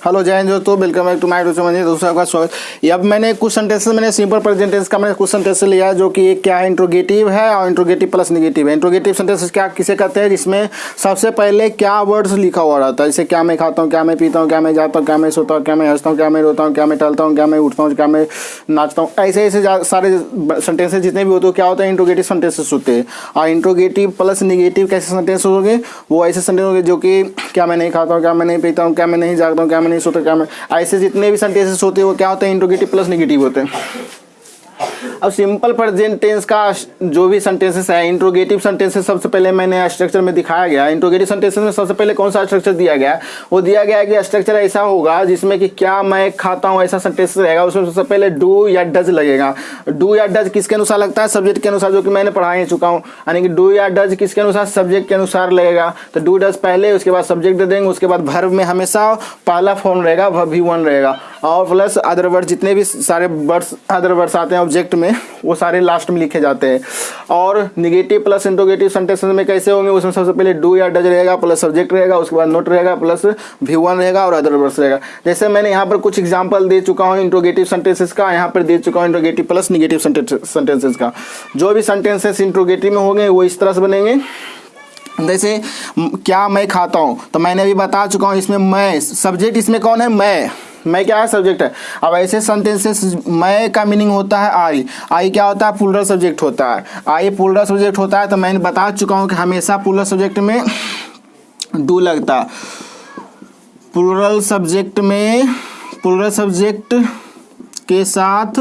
Hello जय हिंद दोस्तों welcome back to my YouTube channel दोस्तों आपका स्वागत अब मैंने कुछ सेंटेंसेस मैंने सिंपल प्रेजेंट टेंस का मैंने कुछ सेंटेंस लिया है जो कि एक क्या है इंट्रोगेटिव है और इंट्रोगेटिव प्लस नेगेटिव है इंट्रोगेटिव सेंटेंसेस क्या किसे कहते हैं जिसमें सबसे पहले क्या वर्ड्स लिखा हुआ रहता है जैसे क्या मैं खाता हूँ क्या मैं पीता हूँ क्या मैं जाता हूँ क्या मैं सोता हूँ क्या मैं हंसता हूँ क्या मैं रोता हूँ क्या मैं टहलता हूँ क्या मैं उठता हूँ क्या मैं नाचता हूँ ऐसे ऐसे सारे सेंटेंसेस जितने भी होते हैं क्या होता है इंट्रोगेटिव सेंटेंसेस होते हैं और इंट्रोगेटिव प्लस निगेटिव कैसे सेंटेंस होंगे वो ऐसे सेंटेंस होंगे जो कि क्या मैं नहीं खाता हूँ क्या मैं नहीं पीता हूँ क्या मैं नहीं जागता हूँ क्या मैं नहीं सोता, क्या मैं? ऐसे जितने भी सेंटेंसेस होते हैं, वो क्या होते हैं? इंट्रोगेटिव प्लस निगेटिव होते हैं। अब सिंपल प्रेजेंट टेंस का जो भी सेंटेंसेस है इंट्रोगेटिव सेंटेंसेस सबसे पहले मैंने स्ट्रक्चर में दिखाया गया इंट्रोगेटिव सेंटेंसेस में सबसे पहले कौन सा स्ट्रक्चर दिया गया वो दिया गया है कि स्ट्रक्चर ऐसा होगा जिसमें कि क्या मैं खाता हूँ ऐसा सेंटेंस रहेगा। उसमें सबसे पहले डू या डज लगेगा। डू या डज किसके अनुसार लगता है? सब्जेक्ट के अनुसार, जो कि मैंने पढ़ा ही चुका हूँ। यानी कि डू या डज किसके अनुसार? सब्जेक्ट के अनुसार लगेगा। तो डू डज पहले, उसके बाद सब्जेक्ट दे देंगे, उसके बाद भर्व में हमेशा पहला फॉर्म रहेगा भी वन रहेगा। और प्लस अदर वर्ड जितने भी सारे वर्ड्स अदर वर्ड्स आते हैं ऑब्जेक्ट में, वो सारे लास्ट में लिखे जाते हैं। और निगेटिव प्लस इंट्रोगेटिव सेंटेंस में कैसे होंगे, उसमें सबसे पहले डू या डज रहेगा प्लस सब्जेक्ट रहेगा, उसके बाद नोट रहेगा प्लस भी वन रहेगा और अदर वर्ड्स रहेगा। जैसे मैंने यहाँ पर कुछ एग्ज़ाम्पल दे चुका हूँ इंट्रोगेटिव सेंटेंसेस का, यहाँ पर दे चुका हूँ इंट्रोगेटिव प्लस निगेटिव सेंटेंसेस का। जो भी सेंटेंसेस इंट्रोगेटिव में होंगे, वो इस तरह से बनेंगे। जैसे क्या मैं खाता हूँ? तो मैंने अभी बता चुका हूँ, इसमें मैं सब्जेक्ट इसमें कौन है? मैं मैं क्या है सब्जेक्ट है? अब ऐसे सेंटेंसेस मैं का मीनिंग होता है आई आई क्या होता है? पुलर सब्जेक्ट होता है। आई पुलर सब्जेक्ट होता है तो मैंने बता चुका हूँ कि हमेशा पुलर सब्जेक्ट में डू लगता है। प्लूरल सब्जेक्ट में प्लूरल सब्जेक्ट के साथ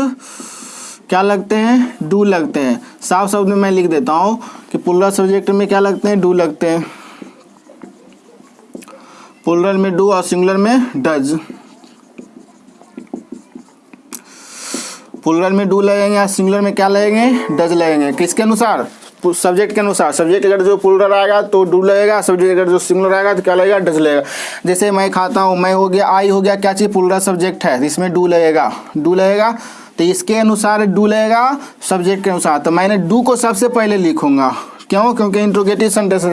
क्या लगते हैं? डू लगते हैं। साफ़ शब्द में मैं लिख देता हूँ कि पुलर सब्जेक्ट में क्या लगते हैं? डू लगते हैं। पुलर में डू और सिंगुलर में डज पुलर में डू लगेंगे या सिंगुलर में क्या लगेंगे? डज लगेंगे। किसके अनुसार? सब्जेक्ट के अनुसार। सब्जेक्ट अगर जो पुलर आएगा तो डू लगेगा। सब्जेक्ट अगर जो सिंगुलर आएगा तो क्या लगेगा? डज लगेगा। जैसे मैं खाता हूँ, मैं हो गया, आई हो गया, क्या चीज़? पुलर सब्जेक्ट है। इसमें डू लगेगा। डू लगेगा तो इसके अनुसार डू लगेगा, सब्जेक्ट के अनुसार। तो मैंने डू को सबसे पहले लिखूँगा। क्यों? क्योंकि इंट्रोगेटिव सेंटेंस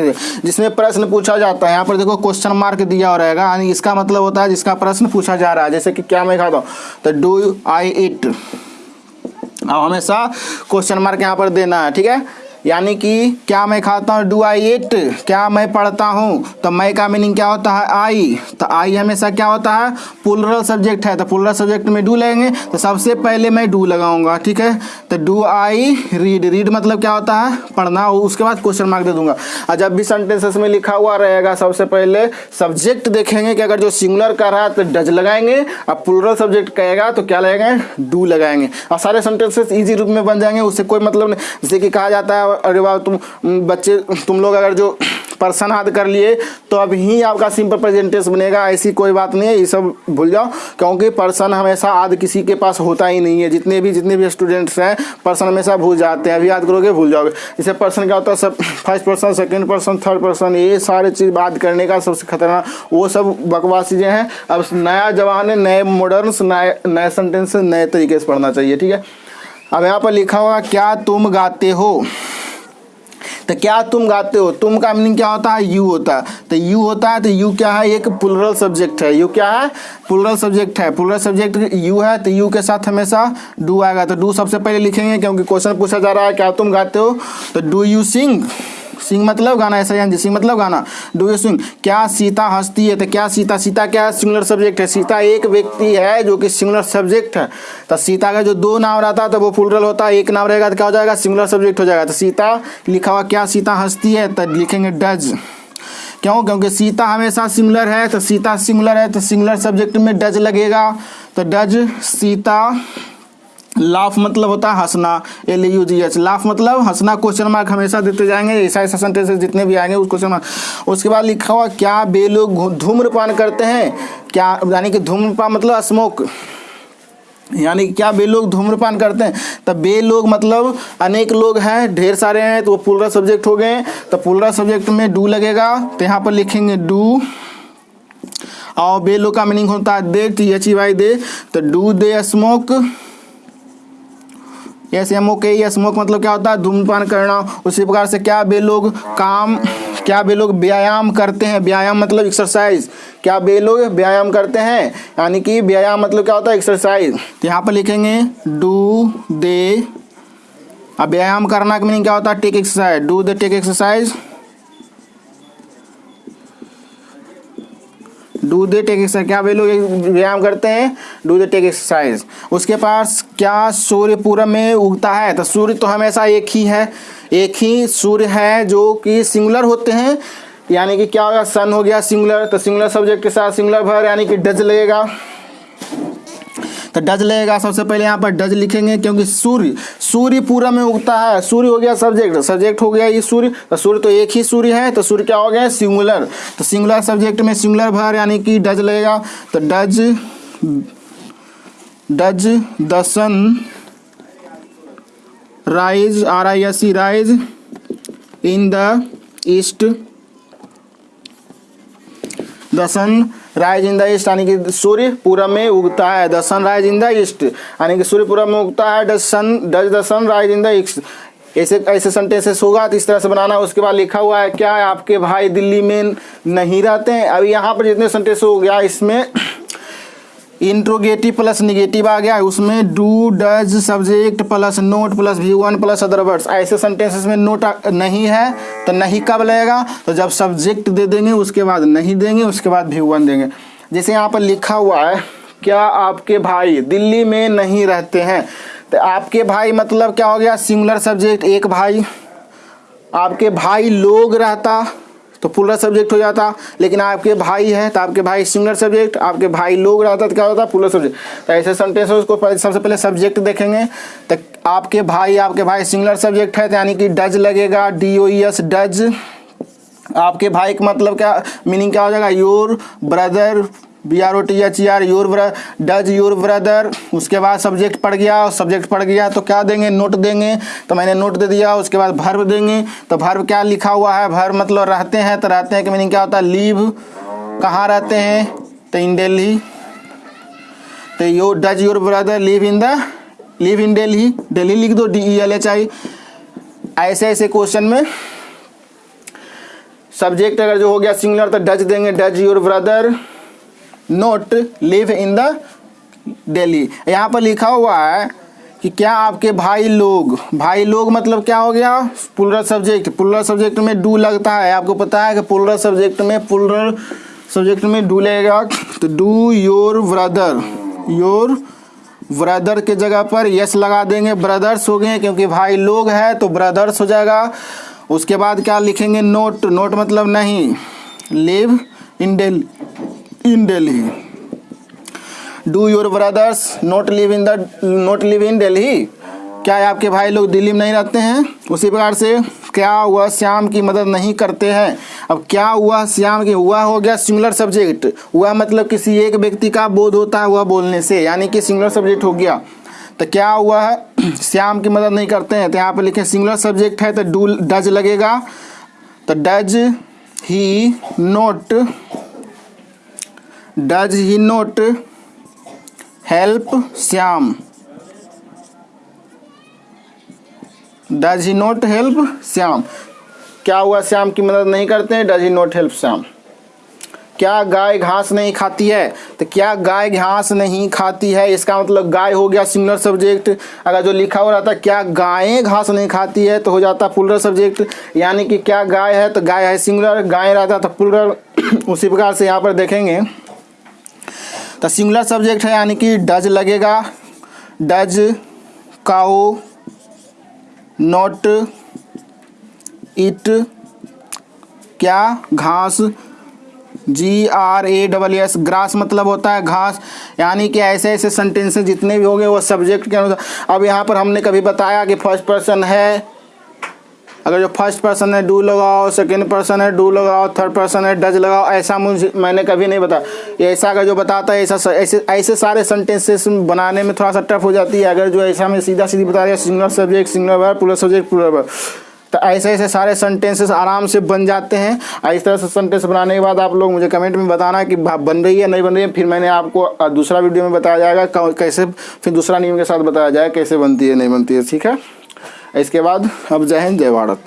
जिसमें प्रश्न पूछा जाता है। यहाँ पर देखो क्वेश्चन मार्क दिया हो रहेगा। यानी इसका मतलब होता है, जिसका प्रश्न पूछा जा रहा है। जैसे कि क्या मैं खाता हूँ? तो डू आई इट। अब हमेशा क्वेश्चन मार्क यहाँ पर देना है ठीक है? यानी कि, क्या मैं खाता हूँ? डू आई इट क्या मैं पढ़ता हूँ? तो मैं का मीनिंग क्या होता है? आई तो आई हमेशा क्या होता है? पुलरल सब्जेक्ट है। तो पुलरल सब्जेक्ट में डू लगेंगे तो सबसे पहले मैं डू लगाऊँगा, ठीक है? तो डू आई रीड रीड मतलब क्या होता है? पढ़ना। हो उसके बाद क्वेश्चन मार्क दे दूँगा। और जब भी सेंटेंसेस में लिखा हुआ रहेगा, सबसे पहले सब्जेक्ट देखेंगे कि अगर जो सिंगुलर कर रहा है तो डज लगाएँगे। और पुलरल सब्जेक्ट कहेगा तो क्या लगाएँगे? डू लगाएँगे। और सारे सेंटेंसेस ईजी रूप में बन जाएँगे। उससे कोई मतलब नहीं। जैसे कि कहा जाता है अरे वाह, तुम बच्चे, तुम लोग अगर जो पर्सन हाथ कर लिए तो अब ही आपका सिंपल प्रेजेंटेशन बनेगा, ऐसी कोई बात नहीं है, ये सब भूल जाओ, क्योंकि पर्सन हमेशा आद किसी के पास होता ही नहीं है, जितने भी जितने भी स्टूडेंट्स हैं पर्सन हमेशा भूल जाते हैं अभी याद करोगे, भूल जाओगे। जैसे पर्सन क्या होता है, सब first person second person third person ये सारे चीज़ बात करने का सबसे खतरनाक, वो सब बकवास चीज़ें हैं। अब नया जवान है नए मॉडर्न नए नए सेंटेंस नए तरीके से पढ़ना चाहिए, ठीक है? अब यहाँ पर लिखा होगा क्या तुम गाते हो? तो क्या तुम गाते हो? तुम का मीनिंग क्या होता है? यू होता है। तो यू होता है तो यू क्या है? एक पुलरल सब्जेक्ट है। यू क्या है? पुलरल सब्जेक्ट है। पुलरल सब्जेक्ट यू है तो यू के साथ हमेशा डू आएगा। तो डू सबसे पहले लिखेंगे, क्योंकि क्वेश्चन पूछा जा रहा है, क्या तुम गाते हो? तो डू यू सिंग सिंग मतलब गाना, ऐसा यानी सिंग मतलब गाना। डू यू सिंग क्या सीता हंसती है? तो क्या सीता सीता क्या सिंगुलर सब्जेक्ट है? सीता एक व्यक्ति है जो कि सिंगुलर सब्जेक्ट है। तो सीता का जो दो नाम रहता है तो वो फुलरल होता है। एक नाम रहेगा तो क्या हो जाएगा? सिंगुलर सब्जेक्ट हो जाएगा। तो सीता, लिखा हुआ क्या सीता हंसती है? तो लिखेंगे डज। क्यों? क्योंकि सीता हमेशा सिंगुलर है तो सीता सिंगुलर है तो सिंगुलर सब्जेक्ट में डज लगेगा। तो डज, सीता लाफ मतलब होता है हंसना L U G H laugh मतलब हंसना क्वेश्चन मार्क हमेशा देते जाएँगे ऐसा ऐसा सेंटेंसेस जितने भी आएँगे, उस क्वेश्चन मार्क उसके बाद लिखा हुआ, क्या बे लोग धूम्रपान करते हैं? क्या, यानी कि धूम्रपान मतलब स्मोक। यानी क्या बे लोग धूम्रपान करते हैं? तब बे लोग मतलब अनेक लोग हैं, ढेर सारे हैं तो वो पुलरा सब्जेक्ट हो गए। तो पुलरा सब्जेक्ट में डू लगेगा तो यहाँ पर लिखेंगे डू। और बे लोग का मीनिंग होता है they T H E Y they. तो do, they, smoke. S M O K smoke मतलब क्या होता है? धूमपान करना। उसी प्रकार से क्या बे लोग काम, क्या बे लोग व्यायाम करते हैं? व्यायाम मतलब एक्सरसाइज क्या बे लोग व्यायाम करते हैं? यानी कि व्यायाम मतलब क्या होता है? एक्सरसाइज तो यहाँ पर लिखेंगे डू दे अब व्यायाम करना का मीनिंग क्या होता है? Take exercise do they take exercise do they take exercise क्या वे लोग व्यायाम करते हैं? डू दे टेक एक्सरसाइज उसके पास क्या सूर्य पूरब में उगता है? तो सूर्य तो हमेशा एक ही है। एक ही सूर्य है जो कि सिंगुलर होते हैं। यानी कि क्या होगा सन हो गया सिंगुलर तो सिंगुलर सब्जेक्ट के साथ सिंगुलर भर यानी कि डज लगेगा। तो डज लगेगा सबसे पहले यहाँ पर डज लिखेंगे, क्योंकि सूर्य सूर्य पूरा में उगता है। सूर्य हो गया सब्जेक्ट सब्जेक्ट हो गया ये सूर्य। तो सूर्य तो एक ही सूर्य है तो सूर्य क्या हो गया? सिंगुलर। तो सिंगुलर सब्जेक्ट में सिंगुलर भर, यानी कि डज लगेगा। तो does does the sun rise, R I S C rise, in the east the sun rise in the east यानी कि सूर्य में उगता है the sun rise in the east यानी कि सूर्य में उगता है the sun does the sun rise in the east. ऐसे ऐसे सेंटेंसेस होगा तो इस तरह से बनाना, उसके बाद लिखा हुआ है, क्या है आपके भाई दिल्ली में नहीं रहते हैं? अभी यहाँ पर जितने सेंटेंस हो गया, इसमें इंट्रोगेटिव प्लस निगेटिव आ गया उसमें do does subject plus not plus V one plus other words ऐसे सेंटेंसेस में नोट नहीं है तो नहीं कब लगेगा? तो जब सब्जेक्ट दे देंगे, उसके बाद नहीं देंगे, उसके बाद व्यू वन देंगे। जैसे यहाँ पर लिखा हुआ है, क्या आपके भाई दिल्ली में नहीं रहते हैं? तो आपके भाई मतलब क्या हो गया? सिंगुलर सब्जेक्ट एक भाई। आपके भाई लोग रहता तो पुलर सब्जेक्ट हो जाता। लेकिन आपके भाई है तो आपके भाई सिंगलर सब्जेक्ट आपके भाई लोग रहता तो क्या होता पुलर सब्जेक्ट तो ऐसे सेंटेंस उसको सबसे पहले सब्जेक्ट देखेंगे। तो आपके भाई आपके भाई सिंगलर सब्जेक्ट है तो यानी कि डज लगेगा डी ओ एस डज। आपके भाई का मतलब क्या मीनिंग क्या हो जाएगा? Your brother B R O T H E R your does your brother उसके बाद सब्जेक्ट पढ़ गया और सब्जेक्ट पढ़ गया तो क्या देंगे? नोट देंगे। तो मैंने नोट दे दिया, उसके बाद भर्व देंगे। तो भर्व क्या लिखा हुआ है? भर्व मतलब रहते हैं तो रहते हैं कि मीनिंग क्या होता है? लीव कहाँ रहते हैं? तो इन दिल्ली तो your does your brother live in the live in Delhi Delhi लिख दो D E L H I ऐसे ऐसे क्वेश्चन में। सब्जेक्ट अगर जो हो गया सिंगुलर तो डज देंगे does your brother not live in the Delhi यहाँ पर लिखा हुआ है कि क्या आपके भाई लोग भाई लोग मतलब क्या हो गया? पुलर सब्जेक्ट पुलर सब्जेक्ट में डू लगता है। आपको पता है कि पुलर सब्जेक्ट में पुलर सब्जेक्ट में डू लगेगा? तो do your brother your brother के जगह पर यस लगा देंगे। ब्रदर्स हो गए, क्योंकि भाई लोग है तो ब्रदर्स हो जाएगा। उसके बाद क्या लिखेंगे? नोट नोट मतलब नहीं। Live in Delhi in Delhi do your brothers not live in the not live in Delhi क्या आपके भाई लोग दिल्ली में नहीं रहते हैं? उसी प्रकार से क्या हुआ? श्याम की मदद नहीं करते हैं। अब क्या हुआ? श्याम की हुआ हो गया सिंगुलर सब्जेक्ट हुआ मतलब किसी एक व्यक्ति का बोध होता है हुआ बोलने से, यानी कि सिंगुलर सब्जेक्ट हो गया। तो क्या हुआ? है श्याम की मदद नहीं करते हैं। तो यहाँ पर लिखे सिंगुलर सब्जेक्ट है तो डू डज लगेगा। तो does he not does he not help Shyam does he not help Shyam क्या हुआ श्याम की मदद नहीं करते हैं? Does he not help Shyam क्या गाय घास नहीं खाती है? तो क्या गाय घास नहीं खाती है? इसका मतलब गाय हो गया सिंगुलर सब्जेक्ट अगर जो लिखा हो रहा था, क्या गायें घास नहीं खाती है? तो हो जाता पुलर सब्जेक्ट यानी कि क्या गाय है? तो गाय है सिंगुलर गाय रहता तो पुलर उसी प्रकार से यहाँ पर देखेंगे। तो सिंगुलर सब्जेक्ट है, यानी कि डज लगेगा। डज काओ नोट इट क्या? घास। G R A double S. Grass मतलब होता है घास। यानी कि ऐसे ऐसे सेंटेंसेस जितने भी होंगे वो सब्जेक्ट के अनुसार अब यहाँ पर हमने कभी बताया कि फ़र्स्ट पर्सन है अगर जो फ़र्स्ट पर्सन है, डू लगाओ सेकेंड पर्सन है, डू लगाओ थर्ड पर्सन है, डज लगाओ, ऐसा मुझे, मैंने कभी नहीं बताया। ऐसा अगर जो बताता है, ऐसा ऐसे ऐसे सारे सेंटेंसेस बनाने में थोड़ा सा टफ हो जाती है। अगर जो ऐसा मैं सीधा सीधी बता दिया सिंगल सब्जेक्ट सिंगल वर्ब पूरा सब्जेक्ट पूरा वर्ब तो ऐसे ऐसे सारे सेंटेंसेस आराम से बन जाते हैं। इस तरह से सेंटेंस बनाने के बाद आप लोग मुझे कमेंट में बताना कि बन रही है, नहीं बन रही है, फिर मैंने आपको दूसरा वीडियो में बताया जाएगा कैसे, फिर दूसरा नियम के साथ बताया जाएगा कैसे बनती है, नहीं बनती है, ठीक है? इसके बाद अब जय हिंद जय भारत।